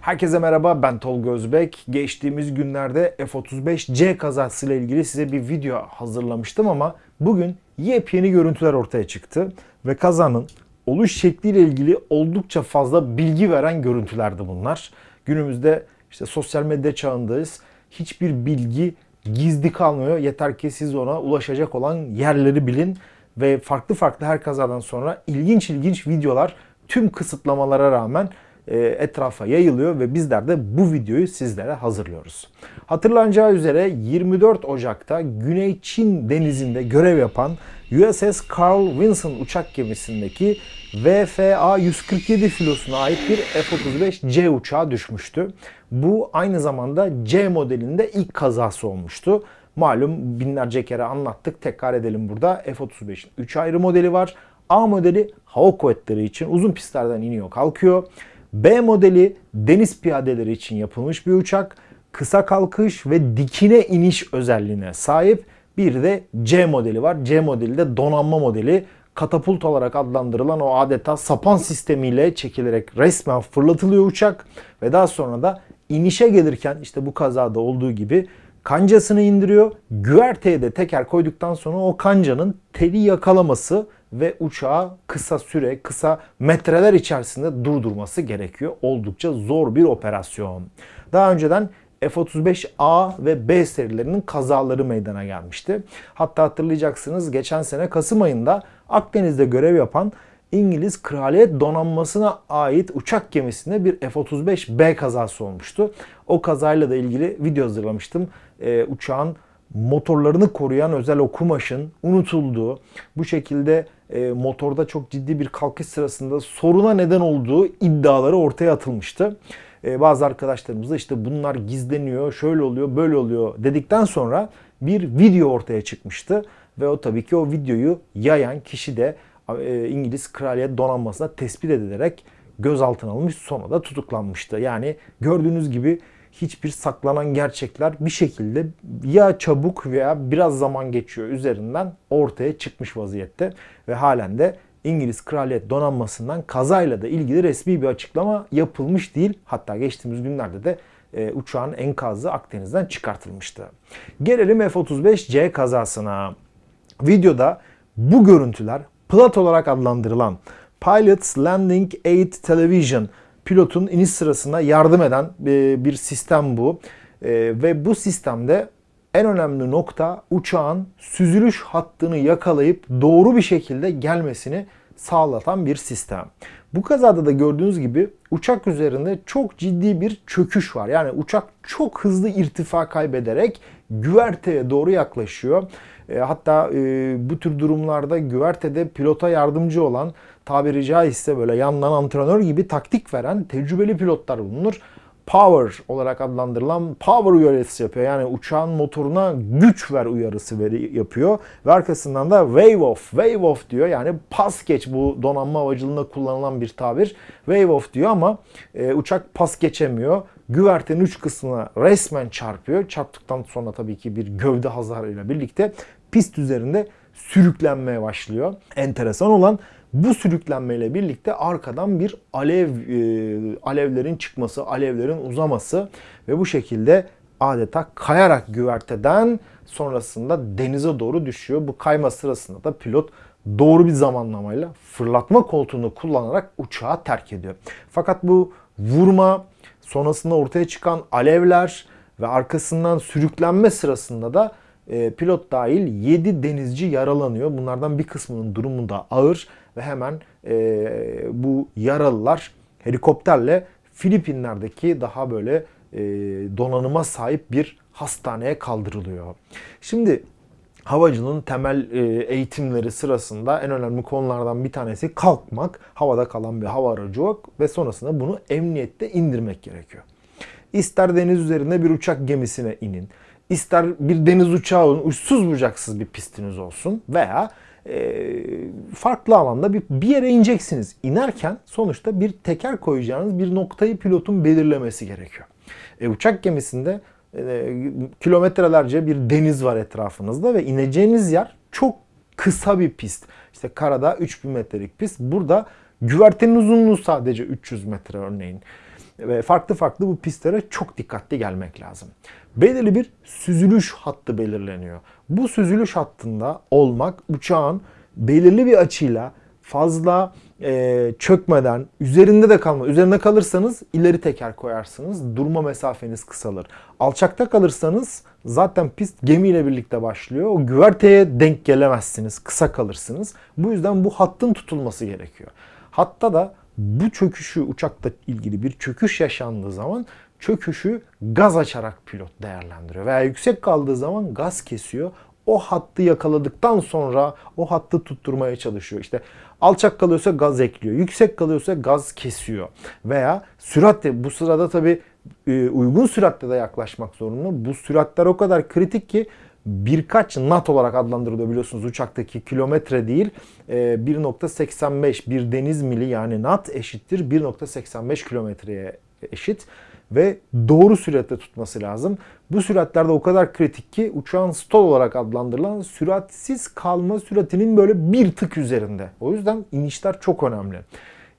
Herkese merhaba ben Tolga Özbek. Geçtiğimiz günlerde F-35C kazasıyla ilgili size bir video hazırlamıştım ama bugün yepyeni görüntüler ortaya çıktı ve kazanın oluş şekliyle ilgili oldukça fazla bilgi veren görüntülerdi bunlar. Günümüzde işte sosyal medya çağındayız. Hiçbir bilgi gizli kalmıyor. Yeter ki siz ona ulaşacak olan yerleri bilin ve farklı farklı her kazadan sonra ilginç ilginç videolar tüm kısıtlamalara rağmen e, etrafa yayılıyor ve bizler de bu videoyu sizlere hazırlıyoruz. Hatırlanacağı üzere 24 Ocak'ta Güney Çin denizinde görev yapan USS Carl Vinson uçak gemisindeki VFA-147 filosuna ait bir F-35C uçağı düşmüştü. Bu aynı zamanda C modelinde ilk kazası olmuştu. Malum binlerce kere anlattık. Tekrar edelim burada. F-35'in 3 ayrı modeli var. A modeli hava kuvvetleri için uzun pistlerden iniyor kalkıyor. B modeli deniz piyadeleri için yapılmış bir uçak. Kısa kalkış ve dikine iniş özelliğine sahip. Bir de C modeli var. C modeli de donanma modeli. Katapult olarak adlandırılan o adeta sapan sistemiyle çekilerek resmen fırlatılıyor uçak. Ve daha sonra da inişe gelirken işte bu kazada olduğu gibi kancasını indiriyor. Güverteye de teker koyduktan sonra o kancanın teli yakalaması ve uçağı kısa süre, kısa metreler içerisinde durdurması gerekiyor. Oldukça zor bir operasyon. Daha önceden F-35A ve B serilerinin kazaları meydana gelmişti. Hatta hatırlayacaksınız geçen sene Kasım ayında Akdeniz'de görev yapan İngiliz Kraliyet Donanması'na ait uçak gemisinde bir F-35B kazası olmuştu. O kazayla da ilgili video hazırlamıştım. Ee, uçağın motorlarını koruyan özel o kumaşın unutulduğu, bu şekilde e, motorda çok ciddi bir kalkış sırasında soruna neden olduğu iddiaları ortaya atılmıştı. E, bazı arkadaşlarımız da işte bunlar gizleniyor, şöyle oluyor, böyle oluyor dedikten sonra bir video ortaya çıkmıştı. Ve o tabii ki o videoyu yayan kişi de e, İngiliz Kraliyet Donanması'na tespit edilerek gözaltına alınmış sonra da tutuklanmıştı. Yani gördüğünüz gibi hiçbir saklanan gerçekler bir şekilde ya çabuk veya biraz zaman geçiyor üzerinden ortaya çıkmış vaziyette ve halen de İngiliz Kraliyet Donanması'ndan kazayla da ilgili resmi bir açıklama yapılmış değil. Hatta geçtiğimiz günlerde de e, uçağın enkazı Akdeniz'den çıkartılmıştı. Gelelim F-35C kazasına. Videoda bu görüntüler plat olarak adlandırılan Pilots Landing Aid Television pilotun iniş sırasında yardım eden e, bir sistem bu. E, ve bu sistemde en önemli nokta uçağın süzülüş hattını yakalayıp doğru bir şekilde gelmesini sağlatan bir sistem. Bu kazada da gördüğünüz gibi uçak üzerinde çok ciddi bir çöküş var. Yani uçak çok hızlı irtifa kaybederek güverteye doğru yaklaşıyor. E, hatta e, bu tür durumlarda güvertede pilota yardımcı olan tabiri caizse böyle yandan antrenör gibi taktik veren tecrübeli pilotlar bulunur. Power olarak adlandırılan power uyarısı yapıyor. Yani uçağın motoruna güç ver uyarısı veri yapıyor. Ve arkasından da wave off, wave off diyor. Yani pas geç bu donanma havacılığında kullanılan bir tabir. Wave off diyor ama e, uçak pas geçemiyor. Güvertenin uç kısmına resmen çarpıyor. Çarptıktan sonra tabii ki bir gövde hasarıyla birlikte pist üzerinde sürüklenmeye başlıyor. Enteresan olan bu sürüklenmeyle birlikte arkadan bir alev e, alevlerin çıkması, alevlerin uzaması ve bu şekilde adeta kayarak güverteden sonrasında denize doğru düşüyor. Bu kayma sırasında da pilot doğru bir zamanlamayla fırlatma koltuğunu kullanarak uçağı terk ediyor. Fakat bu vurma sonrasında ortaya çıkan alevler ve arkasından sürüklenme sırasında da e, pilot dahil 7 denizci yaralanıyor. Bunlardan bir kısmının durumu da ağır ve hemen e, bu yaralılar helikopterle Filipinler'deki daha böyle e, donanıma sahip bir hastaneye kaldırılıyor. Şimdi havacılığın temel e, eğitimleri sırasında en önemli konulardan bir tanesi kalkmak, havada kalan bir hava aracı yok ve sonrasında bunu emniyette indirmek gerekiyor. İster deniz üzerinde bir uçak gemisine inin, ister bir deniz uçağı olun, uçsuz bucaksız bir pistiniz olsun veya e, farklı alanda bir, bir yere ineceksiniz. İnerken sonuçta bir teker koyacağınız bir noktayı pilotun belirlemesi gerekiyor. E, uçak gemisinde e, kilometrelerce bir deniz var etrafınızda ve ineceğiniz yer çok kısa bir pist. İşte karada 3000 metrelik pist. Burada güvertenin uzunluğu sadece 300 metre örneğin. Ve farklı farklı bu pistlere çok dikkatli gelmek lazım. Belirli bir süzülüş hattı belirleniyor. Bu süzülüş hattında olmak uçağın belirli bir açıyla fazla e, çökmeden, üzerinde de kalma. Üzerinde kalırsanız ileri teker koyarsınız. Durma mesafeniz kısalır. Alçakta kalırsanız zaten pist gemiyle birlikte başlıyor. O güverteye denk gelemezsiniz. Kısa kalırsınız. Bu yüzden bu hattın tutulması gerekiyor. Hatta da bu çöküşü uçakta ilgili bir çöküş yaşandığı zaman çöküşü gaz açarak pilot değerlendiriyor. Veya yüksek kaldığı zaman gaz kesiyor. O hattı yakaladıktan sonra o hattı tutturmaya çalışıyor. İşte alçak kalıyorsa gaz ekliyor. Yüksek kalıyorsa gaz kesiyor. Veya süratle bu sırada tabi uygun süratle de yaklaşmak zorunda. Bu süratler o kadar kritik ki birkaç nat olarak adlandırılıyor biliyorsunuz uçaktaki kilometre değil 1.85 bir deniz mili yani nat eşittir 1.85 kilometreye eşit ve doğru süratte tutması lazım. Bu süratlerde o kadar kritik ki uçağın stall olarak adlandırılan süratsiz kalma süratinin böyle bir tık üzerinde. O yüzden inişler çok önemli.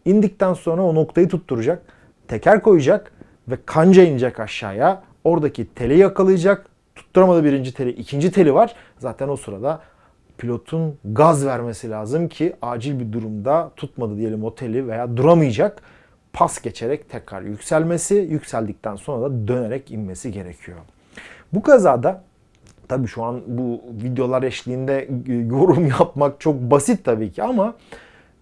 İndikten sonra o noktayı tutturacak, teker koyacak ve kanca inecek aşağıya. Oradaki teli yakalayacak. Tutturamadı birinci teli, ikinci teli var. Zaten o sırada pilotun gaz vermesi lazım ki acil bir durumda tutmadı diyelim o teli veya duramayacak pas geçerek tekrar yükselmesi, yükseldikten sonra da dönerek inmesi gerekiyor. Bu kazada tabii şu an bu videolar eşliğinde yorum yapmak çok basit tabii ki ama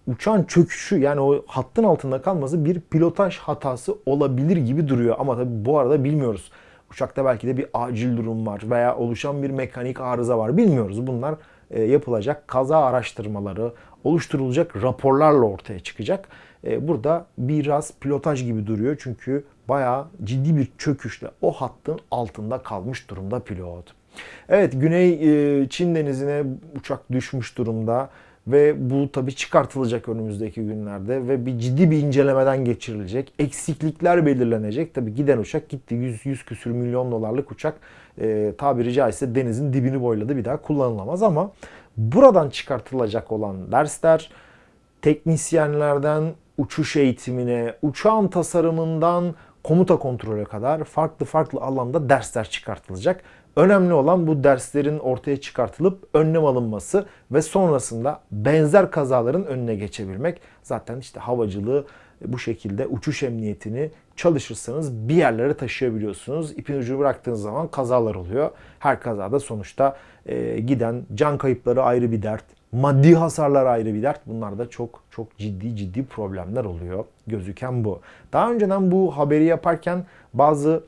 uçağın çöküşü yani o hattın altında kalması bir pilotaj hatası olabilir gibi duruyor. Ama tabii bu arada bilmiyoruz. Uçakta belki de bir acil durum var veya oluşan bir mekanik arıza var. Bilmiyoruz. Bunlar e, yapılacak kaza araştırmaları, oluşturulacak raporlarla ortaya çıkacak. E, burada biraz pilotaj gibi duruyor çünkü bayağı ciddi bir çöküşle o hattın altında kalmış durumda pilot. Evet Güney e, Çin denizine uçak düşmüş durumda ve bu tabii çıkartılacak önümüzdeki günlerde ve bir ciddi bir incelemeden geçirilecek. Eksiklikler belirlenecek. Tabii giden uçak gitti. 100, 100 küsür milyon dolarlık uçak e, tabiri caizse denizin dibini boyladı. Bir daha kullanılamaz ama buradan çıkartılacak olan dersler teknisyenlerden uçuş eğitimine, uçağın tasarımından komuta kontrole kadar farklı farklı alanda dersler çıkartılacak. Önemli olan bu derslerin ortaya çıkartılıp önlem alınması ve sonrasında benzer kazaların önüne geçebilmek. Zaten işte havacılığı bu şekilde uçuş emniyetini çalışırsanız bir yerlere taşıyabiliyorsunuz. İpin ucunu bıraktığınız zaman kazalar oluyor. Her kazada sonuçta e, giden can kayıpları ayrı bir dert. Maddi hasarlar ayrı bir dert. Bunlar da çok çok ciddi ciddi problemler oluyor. Gözüken bu. Daha önceden bu haberi yaparken bazı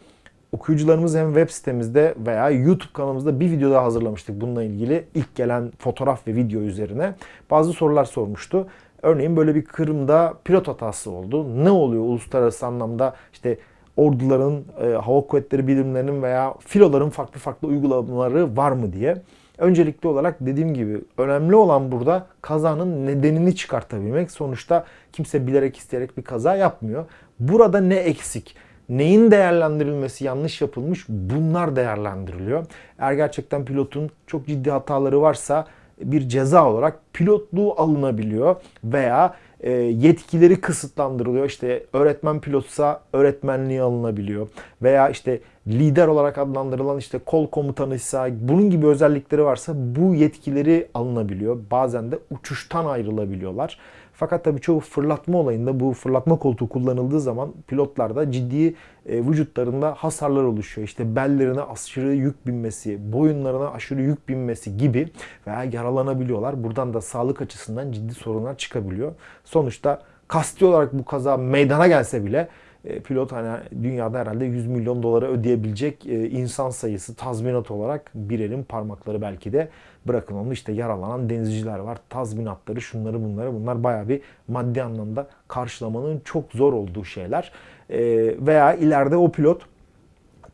okuyucularımız hem web sitemizde veya YouTube kanalımızda bir video daha hazırlamıştık bununla ilgili. ilk gelen fotoğraf ve video üzerine bazı sorular sormuştu. Örneğin böyle bir Kırım'da pilot hatası oldu. Ne oluyor uluslararası anlamda işte orduların, e, hava kuvvetleri birimlerinin veya filoların farklı farklı uygulamaları var mı diye. Öncelikli olarak dediğim gibi önemli olan burada kazanın nedenini çıkartabilmek. Sonuçta kimse bilerek isteyerek bir kaza yapmıyor. Burada ne eksik? Neyin değerlendirilmesi yanlış yapılmış? Bunlar değerlendiriliyor. Eğer gerçekten pilotun çok ciddi hataları varsa bir ceza olarak pilotluğu alınabiliyor veya e, yetkileri kısıtlandırılıyor. İşte öğretmen pilotsa öğretmenliği alınabiliyor. Veya işte lider olarak adlandırılan işte kol komutanıysa bunun gibi özellikleri varsa bu yetkileri alınabiliyor. Bazen de uçuştan ayrılabiliyorlar. Fakat tabii çoğu fırlatma olayında bu fırlatma koltuğu kullanıldığı zaman pilotlarda ciddi e, vücutlarında hasarlar oluşuyor. İşte bellerine aşırı yük binmesi, boyunlarına aşırı yük binmesi gibi veya yaralanabiliyorlar. Buradan da sağlık açısından ciddi sorunlar çıkabiliyor. Sonuçta kasti olarak bu kaza meydana gelse bile pilot hani dünyada herhalde 100 milyon dolara ödeyebilecek e, insan sayısı tazminat olarak bir elin parmakları belki de bırakın onu işte yaralanan denizciler var. Tazminatları şunları bunları bunlar baya bir maddi anlamda karşılamanın çok zor olduğu şeyler. E, veya ileride o pilot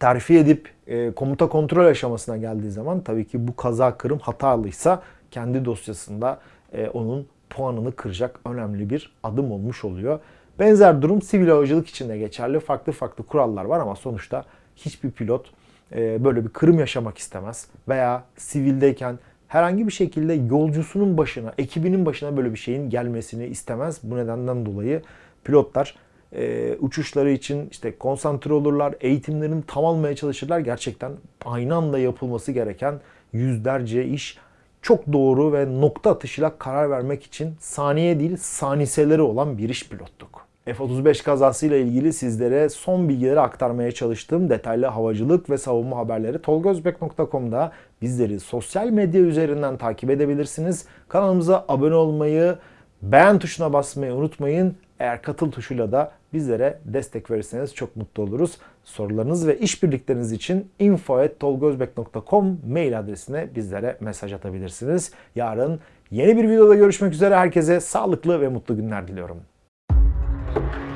terfi edip komuta kontrol aşamasına geldiği zaman tabii ki bu kaza kırım hatalıysa kendi dosyasında onun puanını kıracak önemli bir adım olmuş oluyor. Benzer durum sivil havacılık için de geçerli. Farklı farklı kurallar var ama sonuçta hiçbir pilot e, böyle bir kırım yaşamak istemez. Veya sivildeyken herhangi bir şekilde yolcusunun başına, ekibinin başına böyle bir şeyin gelmesini istemez. Bu nedenden dolayı pilotlar e, uçuşları için işte konsantre olurlar, eğitimlerini tam almaya çalışırlar. Gerçekten aynı anda yapılması gereken yüzlerce iş çok doğru ve nokta atışıyla karar vermek için saniye değil saniseleri olan bir iş pilotluk. F-35 kazasıyla ilgili sizlere son bilgileri aktarmaya çalıştığım detaylı havacılık ve savunma haberleri tolgozbek.com'da bizleri sosyal medya üzerinden takip edebilirsiniz. Kanalımıza abone olmayı, beğen tuşuna basmayı unutmayın. Eğer katıl tuşuyla da bizlere destek verirseniz çok mutlu oluruz. Sorularınız ve işbirlikleriniz için info.tolgozbek.com mail adresine bizlere mesaj atabilirsiniz. Yarın yeni bir videoda görüşmek üzere. Herkese sağlıklı ve mutlu günler diliyorum. Thank you.